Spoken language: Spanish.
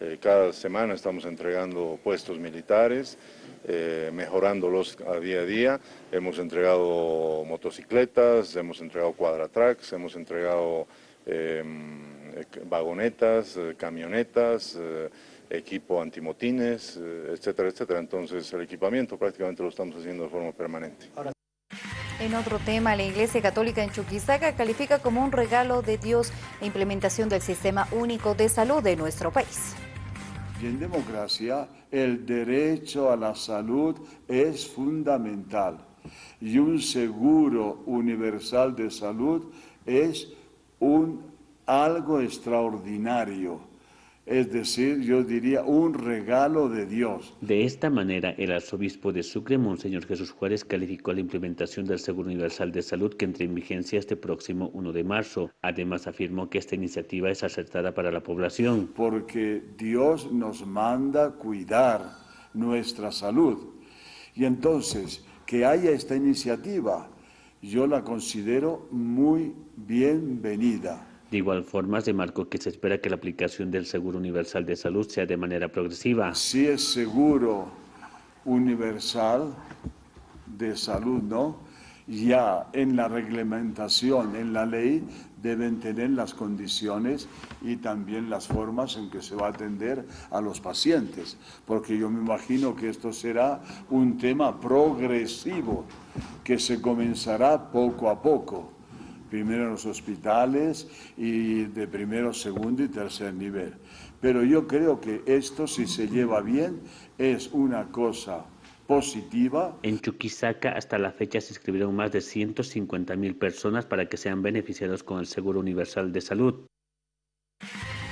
Eh, cada semana estamos entregando puestos militares, eh, mejorándolos a día a día. Hemos entregado motocicletas, hemos entregado cuadratracks, hemos entregado em, vagonetas, eh, camionetas, equipo antimotines, etcétera, etcétera. Entonces el equipamiento prácticamente lo estamos haciendo de forma permanente. En otro tema, la Iglesia Católica en Chuquisaca califica como un regalo de Dios la implementación del Sistema Único de Salud de nuestro país. Y en democracia el derecho a la salud es fundamental y un seguro universal de salud es un algo extraordinario es decir, yo diría un regalo de Dios. De esta manera, el arzobispo de Sucre, Monseñor Jesús Juárez, calificó la implementación del Seguro Universal de Salud que entra en vigencia este próximo 1 de marzo. Además, afirmó que esta iniciativa es acertada para la población. Porque Dios nos manda cuidar nuestra salud. Y entonces, que haya esta iniciativa, yo la considero muy bienvenida. De igual forma, se marcó que se espera que la aplicación del Seguro Universal de Salud sea de manera progresiva. Si es seguro universal de salud, ¿no? Ya en la reglamentación, en la ley, deben tener las condiciones y también las formas en que se va a atender a los pacientes, porque yo me imagino que esto será un tema progresivo, que se comenzará poco a poco primero en los hospitales y de primero, segundo y tercer nivel. Pero yo creo que esto, si se lleva bien, es una cosa positiva. En Chuquisaca hasta la fecha se inscribieron más de 150 mil personas para que sean beneficiados con el Seguro Universal de Salud.